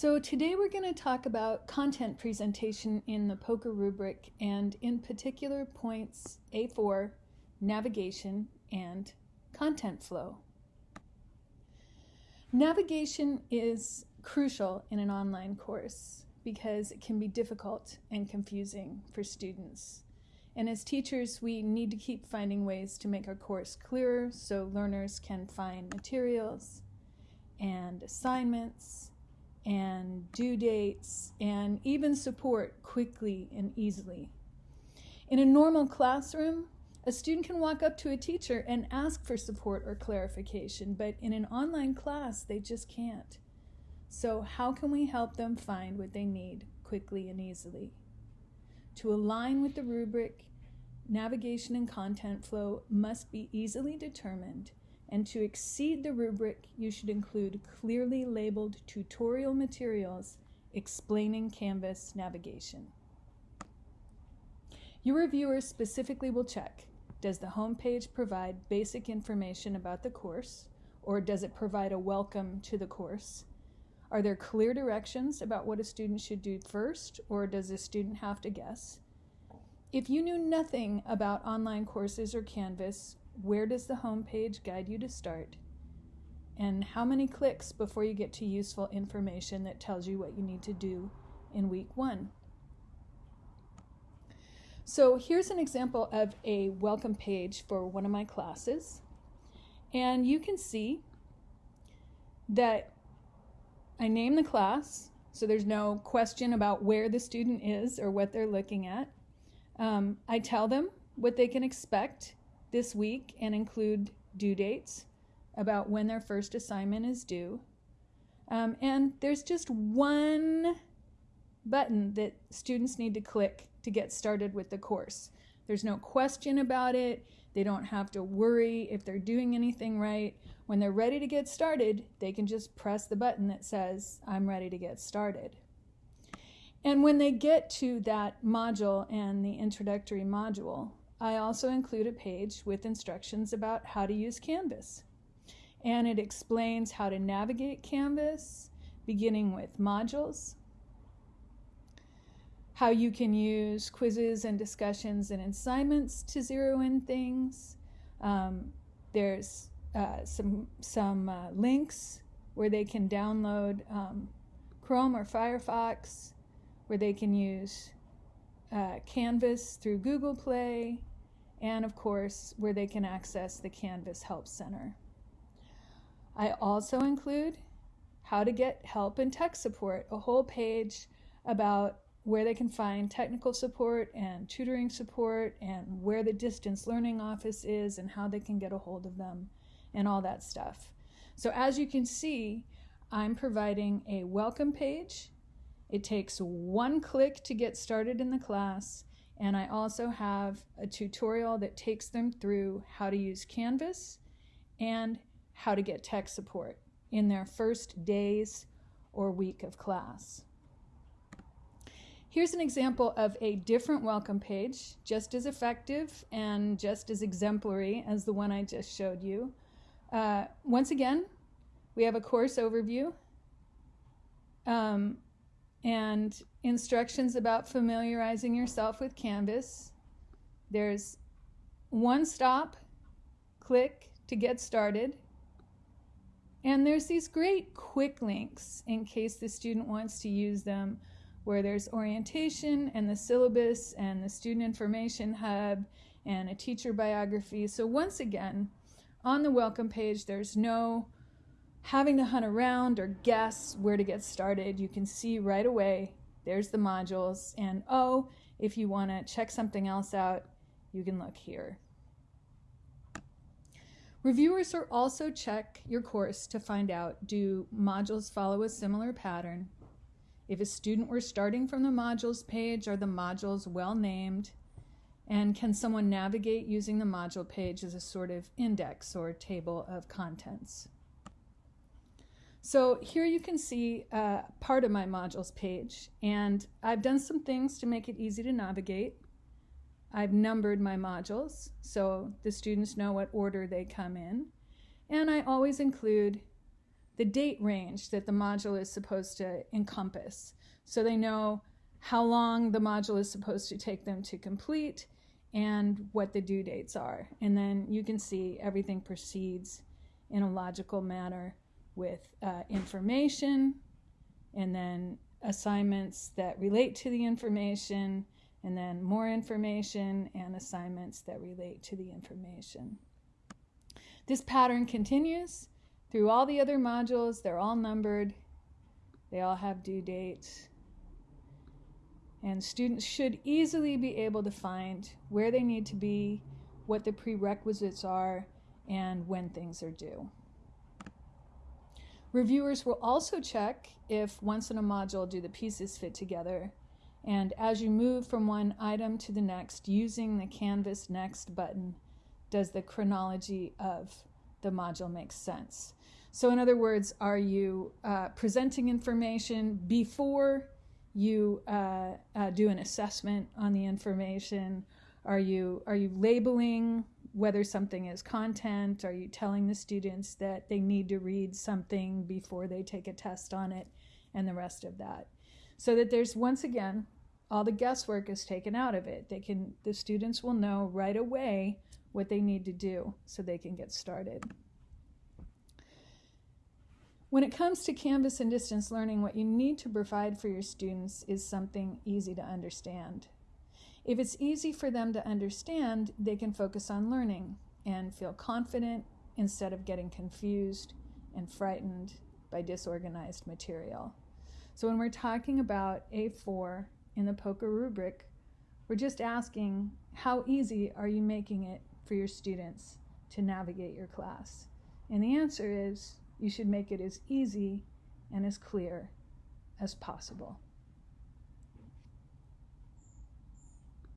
So today we're going to talk about content presentation in the POCR rubric and in particular points A4, navigation, and content flow. Navigation is crucial in an online course because it can be difficult and confusing for students. And as teachers, we need to keep finding ways to make our course clearer so learners can find materials and assignments and due dates and even support quickly and easily. In a normal classroom, a student can walk up to a teacher and ask for support or clarification, but in an online class, they just can't. So, how can we help them find what they need quickly and easily? To align with the rubric, navigation and content flow must be easily determined and to exceed the rubric, you should include clearly labeled tutorial materials explaining Canvas navigation. Your reviewer specifically will check, does the homepage provide basic information about the course, or does it provide a welcome to the course? Are there clear directions about what a student should do first, or does a student have to guess? If you knew nothing about online courses or Canvas, where does the home page guide you to start? And how many clicks before you get to useful information that tells you what you need to do in week one? So here's an example of a welcome page for one of my classes. And you can see that I name the class, so there's no question about where the student is or what they're looking at. Um, I tell them what they can expect this week and include due dates about when their first assignment is due. Um, and there's just one button that students need to click to get started with the course. There's no question about it. They don't have to worry if they're doing anything right. When they're ready to get started, they can just press the button that says, I'm ready to get started. And when they get to that module and the introductory module, I also include a page with instructions about how to use Canvas. And it explains how to navigate Canvas, beginning with modules, how you can use quizzes and discussions and assignments to zero in things. Um, there's uh, some, some uh, links where they can download um, Chrome or Firefox, where they can use uh, Canvas through Google Play, and of course, where they can access the Canvas Help Center. I also include how to get help and tech support, a whole page about where they can find technical support and tutoring support and where the distance learning office is and how they can get a hold of them and all that stuff. So as you can see, I'm providing a welcome page. It takes one click to get started in the class and I also have a tutorial that takes them through how to use Canvas and how to get tech support in their first days or week of class. Here's an example of a different welcome page, just as effective and just as exemplary as the one I just showed you. Uh, once again, we have a course overview. Um, and instructions about familiarizing yourself with Canvas. There's one stop, click to get started. And there's these great quick links in case the student wants to use them where there's orientation and the syllabus and the student information hub and a teacher biography. So once again, on the welcome page, there's no having to hunt around or guess where to get started, you can see right away there's the modules. And oh, if you want to check something else out, you can look here. Reviewers will also check your course to find out do modules follow a similar pattern? If a student were starting from the modules page, are the modules well named? And can someone navigate using the module page as a sort of index or table of contents? So here you can see uh, part of my modules page and I've done some things to make it easy to navigate. I've numbered my modules so the students know what order they come in and I always include the date range that the module is supposed to encompass. So they know how long the module is supposed to take them to complete and what the due dates are. And then you can see everything proceeds in a logical manner with uh, information and then assignments that relate to the information and then more information and assignments that relate to the information. This pattern continues through all the other modules. They're all numbered. They all have due dates. And students should easily be able to find where they need to be, what the prerequisites are, and when things are due. Reviewers will also check if once in a module do the pieces fit together. And as you move from one item to the next using the Canvas Next button, does the chronology of the module make sense? So, in other words, are you uh, presenting information before you uh, uh, do an assessment on the information? Are you are you labeling whether something is content? Are you telling the students that they need to read something before they take a test on it, and the rest of that? So that there's once again all the guesswork is taken out of it. They can the students will know right away what they need to do so they can get started. When it comes to Canvas and distance learning, what you need to provide for your students is something easy to understand. If it's easy for them to understand, they can focus on learning and feel confident instead of getting confused and frightened by disorganized material. So when we're talking about A4 in the POCR rubric, we're just asking how easy are you making it for your students to navigate your class? And the answer is you should make it as easy and as clear as possible.